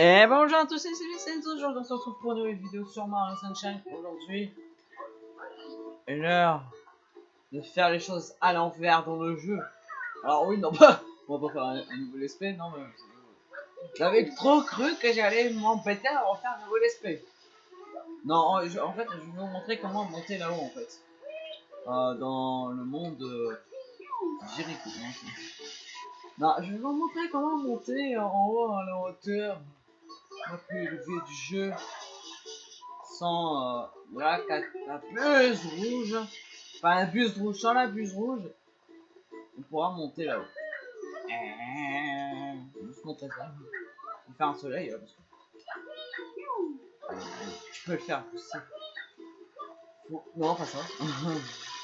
Et bonjour à tous, c'est Céline aujourd'hui on se retrouve pour une nouvelle vidéo sur Mario Sunshine. Aujourd'hui, l'heure de faire les choses à l'envers dans le jeu. Alors oui, non pas, on va pas faire un, nouvel esprit, non mais... J'avais trop cru que j'allais m'embêter à refaire un nouvel esprit. Non, en, fait, je vais vous montrer comment monter là-haut en fait. Euh, dans le monde... Euh, Jericho. Non, je vais vous montrer comment monter en haut à la hauteur la plus élevée du jeu sans euh, la, buse rouge. Enfin, la buse rouge, sans la buse rouge, on pourra monter là-haut. Je vais juste montrer ça. Je faire un soleil là, parce que... Tu peux le faire aussi. Non, pas ça.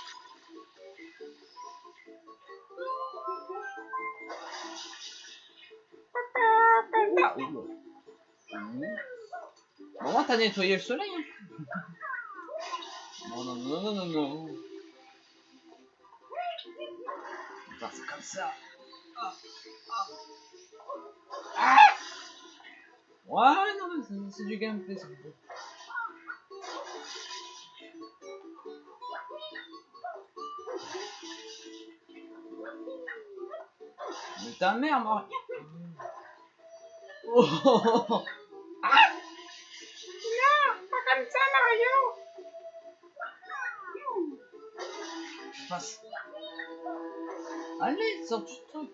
Moins, t'as nettoyé le soleil. Hein. non, non, non, non, non, non. On va faire comme ça. Ah, ah. Ah ouais, non, c'est du gameplay, c'est Mais ta mère, moi. Oh, Allez, sors du truc.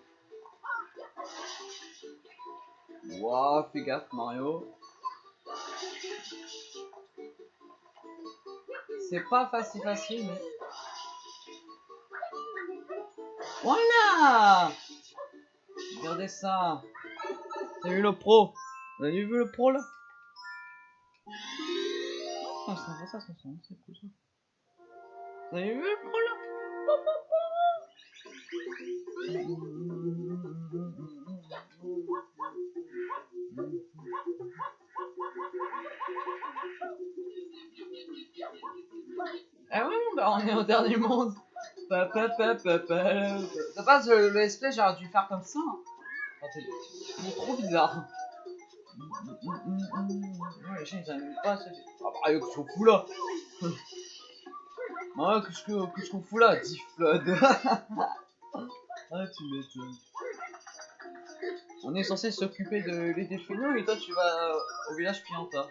Waouh, fais gaffe, Mario. C'est pas facile, facile, mais... Voilà Regardez ça. T'as vu le pro? Vous avez vu le pro, là? Oh, ça ça, ça, c'est cool, ça. Vous avez vu le pro, là? Ah ouais, bah on est au dernier monde. Ça passe le, le SP, j'aurais dû faire comme ça. C'est trop bizarre. Ouais, les chiens ils aiment pas ça. Ah bah, qu'est-ce qu'on fout là Ouais, qu'est-ce qu'on fout là Flood? Ah, tu m'étonnes. On est censé s'occuper de nous et toi tu vas au village Pianta.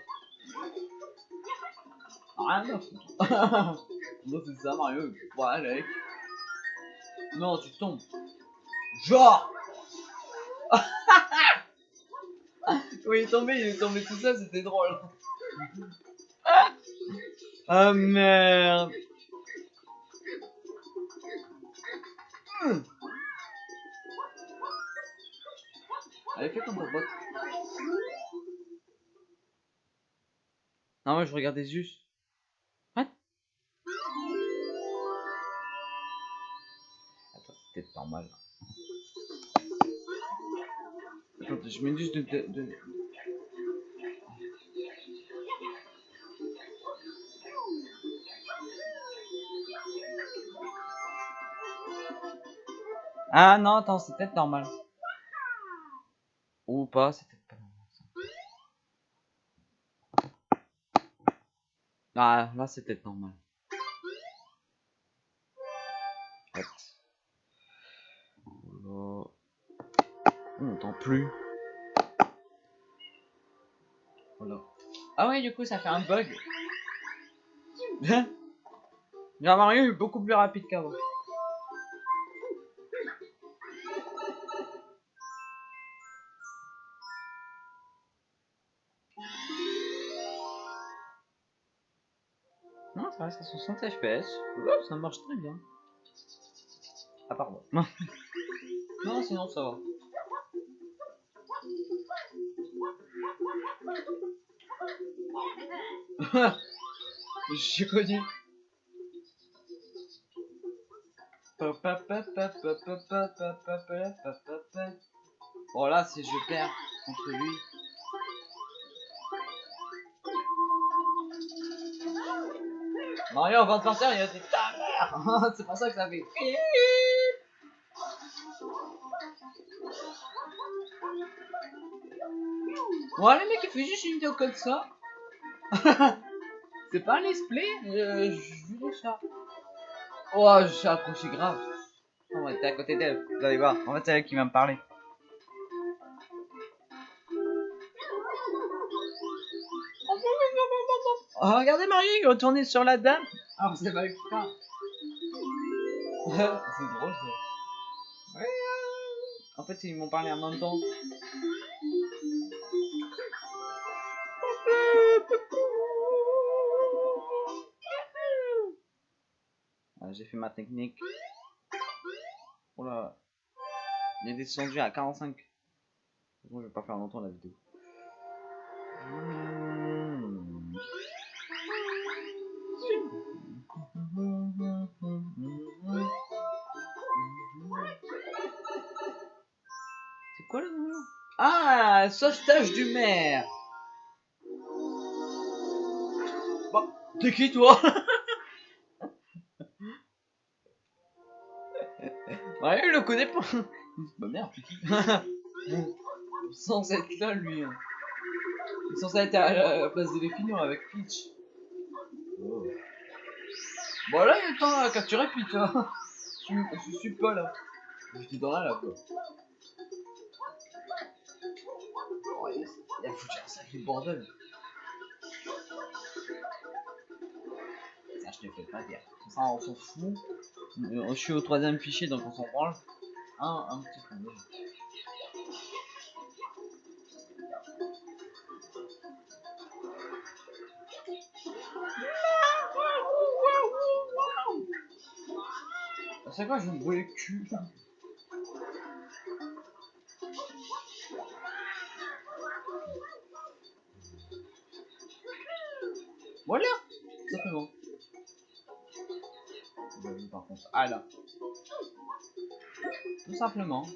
À foutre. non, c'est ça, Mario. Ouais, mec. Non, tu tombes. Genre Oui, il est tombé, il est tombé tout ça, c'était drôle. Ah merde Allez, fais ta boîte. Non, moi je regardais juste. What? Attends, peut-être normal. Attends, je mets juste de, de, de... Ah non, attends, c'est peut-être normal. Ou pas, c'est peut-être pas normal. Ah, là c'est peut-être normal. On n'entend plus. Ah ouais, du coup, ça fait un bug. J'ai Mario est beaucoup plus rapide qu'avant. Non, ça reste à 60 fps. ça marche très bien. Ah, pardon. non, sinon ça va. J'ai connu. Bon là, si je perds contre lui, Mario, avant de partir, il a dit ta mère C'est pour ça que ça fait. Bon, les mecs, il fait juste une vidéo comme ça. c'est pas un let's play, euh, je vais ça. Oh, je suis accroché grave. On va être à côté d'elle, vous allez voir. En fait, c'est elle qui va me parler. Oh, regardez Mario, il est retourné sur la dame. Ah, c'est pas extra. c'est drôle ça. Ouais, En fait, ils m'ont parlé en même temps. Ah, J'ai fait ma technique. Oh là. Il est descendu à 45. Bon, je vais pas faire longtemps la vidéo. Hmm. Quoi le nom? Ah, sauvetage du maire. T'es qui toi? Ouais, il le connaît pas. Bah merde, t'es qui? Sans être là, lui. hein. Il est censé être à la place des Léfinions avec Peach. Oh. Bon là, il est temps à capturer Peach. Hein. Je, suis- je suis pas là. J'étais dans là, là, quoi. Il a, foutu un sacré bordel. Ah, je te fais pas dire. Ça, on s'en fout. Euh, Je suis au troisième fichier, donc on s'en branle. Un, un petit peu. déjà. C'est quoi, je me brûle le cul Voilà Simplement. Euh, Par contre, ah là. Tout simplement.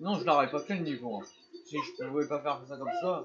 Non, je l'aurais pas fait le niveau. hein. Si je pouvais pas faire ça comme ça.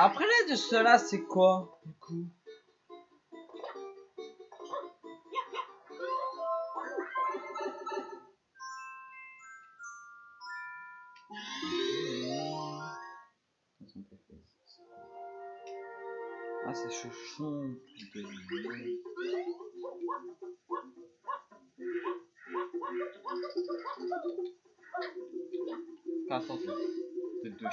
Après de cela, c'est quoi du coup? Ah, c'est chouchon. putain. Attends, attends. Tête de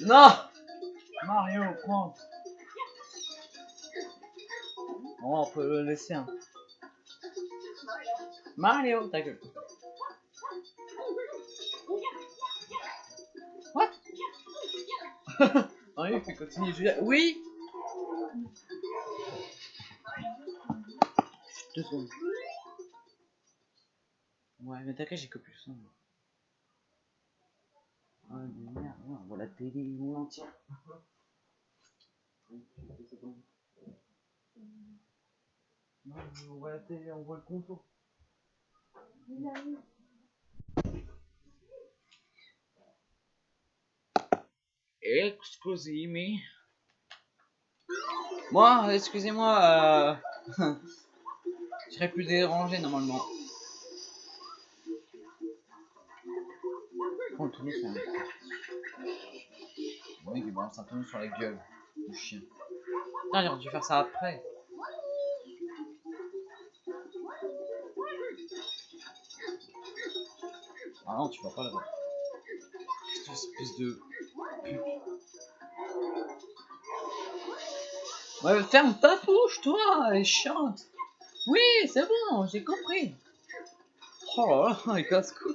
Non Mario, prends Bon, on peut le laisser. Hein. Mario, ta gueule. What? Mario, il de jouer. Oui Deux secondes. Ouais, mais t'inquiète, j'ai que plus. Ah, mais merde, on voit la télé en entière. Non, on voit la télé, on voit le contour. Excusez-moi. Moi, excusez-moi, euh... je serais plus dérangé normalement. Oh, tourner sur la... Oui, il balance un tourne sur la gueule. Le chien. Putain, j'aurais dû faire ça après. Ah non, tu vas pas là-bas. Cette espèce de pute. Ouais, ferme ta bouche, toi, et chante. Oui, c'est bon, j'ai compris. Oh là là, il casse couille.